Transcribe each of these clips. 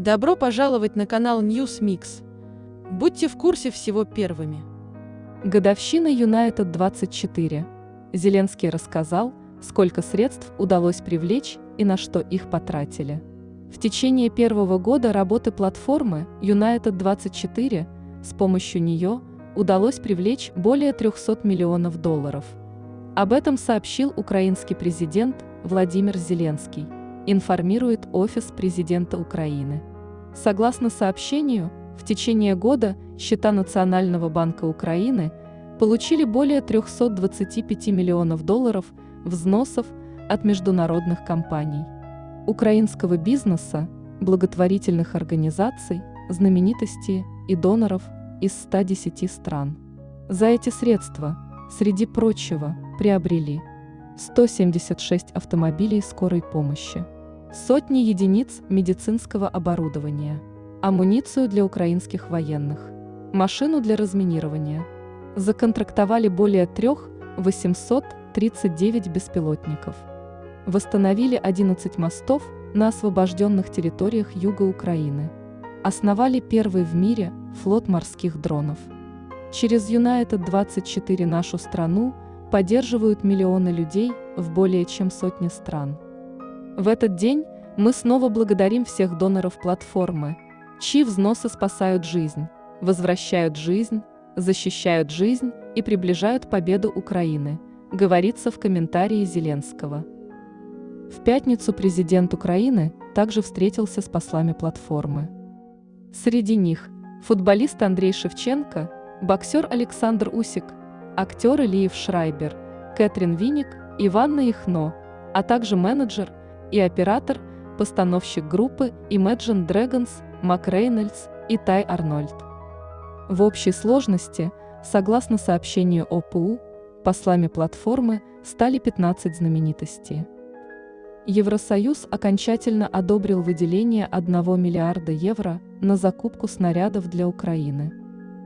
Добро пожаловать на канал News Mix. Будьте в курсе всего первыми. Годовщина Юнайтед 24. Зеленский рассказал, сколько средств удалось привлечь и на что их потратили. В течение первого года работы платформы United 24 с помощью нее удалось привлечь более 300 миллионов долларов. Об этом сообщил украинский президент Владимир Зеленский, информирует Офис президента Украины. Согласно сообщению, в течение года счета Национального банка Украины получили более 325 миллионов долларов взносов от международных компаний, украинского бизнеса, благотворительных организаций, знаменитостей и доноров из 110 стран. За эти средства, среди прочего, приобрели 176 автомобилей скорой помощи, сотни единиц медицинского оборудования, амуницию для украинских военных, машину для разминирования. Законтрактовали более 3 839 беспилотников. Восстановили 11 мостов на освобожденных территориях юга Украины. Основали первый в мире флот морских дронов. Через United 24 нашу страну поддерживают миллионы людей в более чем сотне стран. В этот день мы снова благодарим всех доноров платформы, чьи взносы спасают жизнь, возвращают жизнь, защищают жизнь и приближают победу Украины, говорится в комментарии Зеленского. В пятницу президент Украины также встретился с послами платформы. Среди них футболист Андрей Шевченко, боксер Александр Усик, актеры Лиев Шрайбер, Кэтрин Виник, Иванна Ихно, а также менеджер и оператор, постановщик группы Imagine Dragons Мак Рейнольдс и Тай Арнольд. В общей сложности, согласно сообщению ОПУ, послами платформы стали 15 знаменитостей. Евросоюз окончательно одобрил выделение 1 миллиарда евро на закупку снарядов для Украины.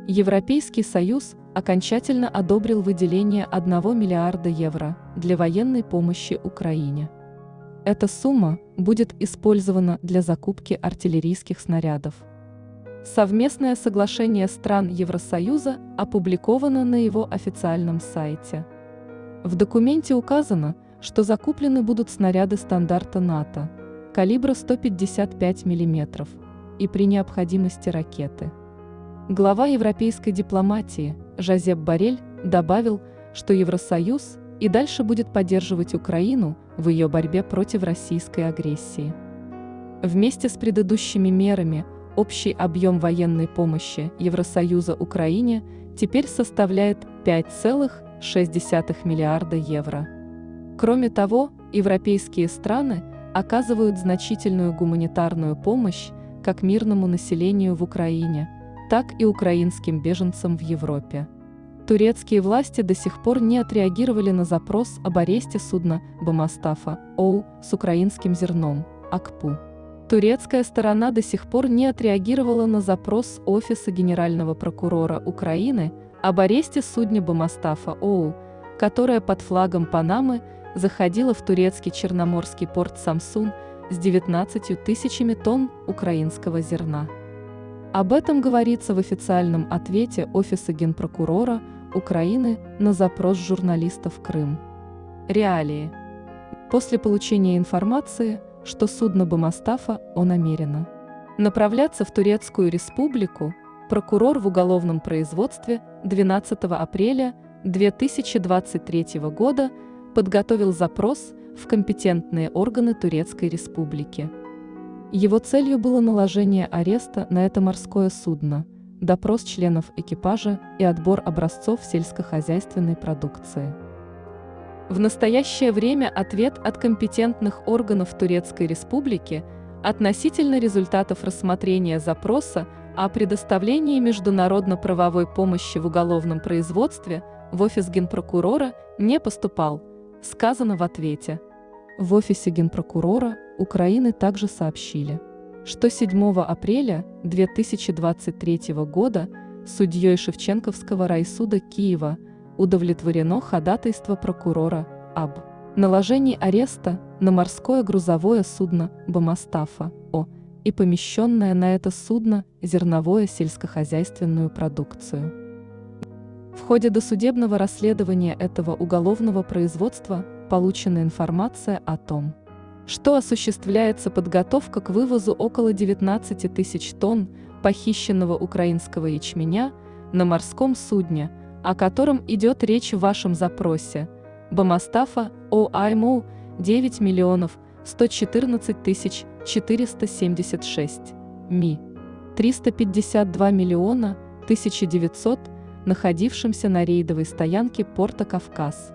Европейский Союз окончательно одобрил выделение 1 миллиарда евро для военной помощи Украине. Эта сумма будет использована для закупки артиллерийских снарядов. Совместное соглашение стран Евросоюза опубликовано на его официальном сайте. В документе указано, что закуплены будут снаряды стандарта НАТО, калибра 155 мм, и при необходимости ракеты. Глава европейской дипломатии Жозеп Барель добавил, что Евросоюз и дальше будет поддерживать Украину в ее борьбе против российской агрессии. Вместе с предыдущими мерами Общий объем военной помощи Евросоюза Украине теперь составляет 5,6 миллиарда евро. Кроме того, европейские страны оказывают значительную гуманитарную помощь как мирному населению в Украине, так и украинским беженцам в Европе. Турецкие власти до сих пор не отреагировали на запрос об аресте судна Бамастафа ОУ с украинским зерном, АКПУ. Турецкая сторона до сих пор не отреагировала на запрос Офиса Генерального прокурора Украины об аресте судна Бамастафа ОУ, которая под флагом Панамы заходила в турецкий черноморский порт Самсун с 19 тысячами тонн украинского зерна. Об этом говорится в официальном ответе Офиса Генпрокурора Украины на запрос журналистов Крым. Реалии. После получения информации – что судно Бамастафа о намерено направляться в Турецкую республику, прокурор в уголовном производстве 12 апреля 2023 года подготовил запрос в компетентные органы Турецкой республики. Его целью было наложение ареста на это морское судно, допрос членов экипажа и отбор образцов сельскохозяйственной продукции. В настоящее время ответ от компетентных органов Турецкой Республики относительно результатов рассмотрения запроса о предоставлении международно-правовой помощи в уголовном производстве в офис генпрокурора не поступал, сказано в ответе. В офисе генпрокурора Украины также сообщили, что 7 апреля 2023 года судьей Шевченковского райсуда Киева – удовлетворено ходатайство прокурора об наложении ареста на морское грузовое судно Бамастафа О и помещенное на это судно зерновое сельскохозяйственную продукцию. В ходе досудебного расследования этого уголовного производства получена информация о том, что осуществляется подготовка к вывозу около 19 тысяч тонн похищенного украинского ячменя на морском судне, о котором идет речь в вашем запросе, Бамастафа ОАМО 9 миллионов 114 тысяч 476, МИ. 352 миллиона 1900, находившимся на рейдовой стоянке порта Кавказ.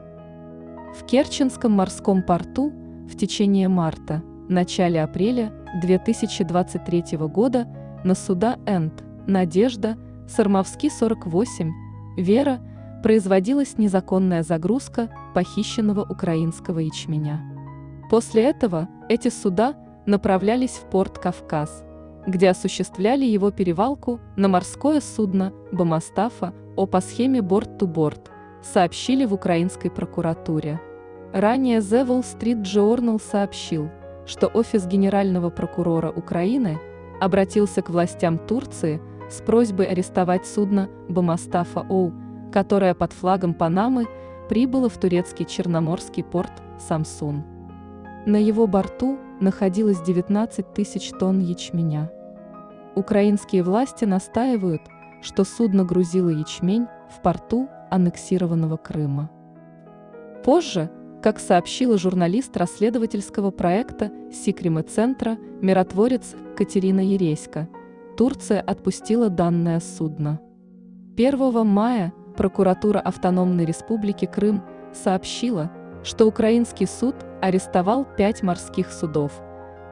В Керченском морском порту в течение марта, начале апреля 2023 года на суда «Энд», «Надежда», «Сармовский 48», «Вера» производилась незаконная загрузка похищенного украинского ячменя. После этого эти суда направлялись в порт Кавказ, где осуществляли его перевалку на морское судно Бамастафа о по схеме борт-ту-борт, сообщили в украинской прокуратуре. Ранее The Wall Street Journal сообщил, что офис генерального прокурора Украины обратился к властям Турции с просьбой арестовать судно Бамастафа Оу, которое под флагом Панамы прибыло в турецкий черноморский порт Самсун. На его борту находилось 19 тысяч тонн ячменя. Украинские власти настаивают, что судно грузило ячмень в порту аннексированного Крыма. Позже как сообщила журналист расследовательского проекта Сикрима-центра «Миротворец» Катерина Ереська, Турция отпустила данное судно. 1 мая прокуратура Автономной Республики Крым сообщила, что украинский суд арестовал пять морских судов,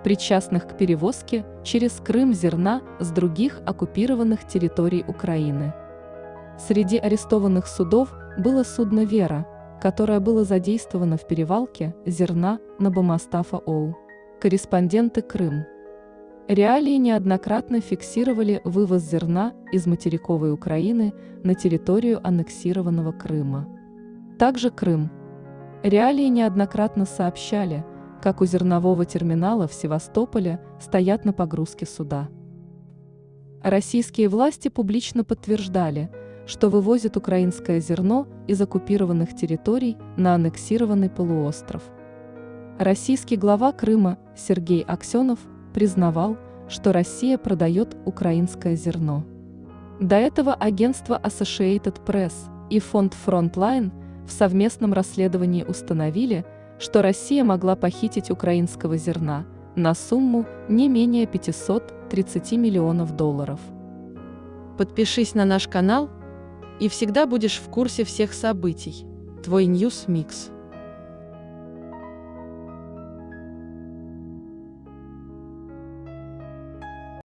причастных к перевозке через Крым зерна с других оккупированных территорий Украины. Среди арестованных судов было судно «Вера», которое было задействовано в перевалке зерна на Бамастафа Оу. Корреспонденты Крым. Реалии неоднократно фиксировали вывоз зерна из материковой Украины на территорию аннексированного Крыма. Также Крым. Реалии неоднократно сообщали, как у зернового терминала в Севастополе стоят на погрузке суда. Российские власти публично подтверждали – что вывозит украинское зерно из оккупированных территорий на аннексированный полуостров. Российский глава Крыма Сергей Аксенов признавал, что Россия продает украинское зерно. До этого агентство Associated Press и фонд Frontline в совместном расследовании установили, что Россия могла похитить украинского зерна на сумму не менее 530 миллионов долларов. Подпишись на наш канал – и всегда будешь в курсе всех событий. Твой News Mix.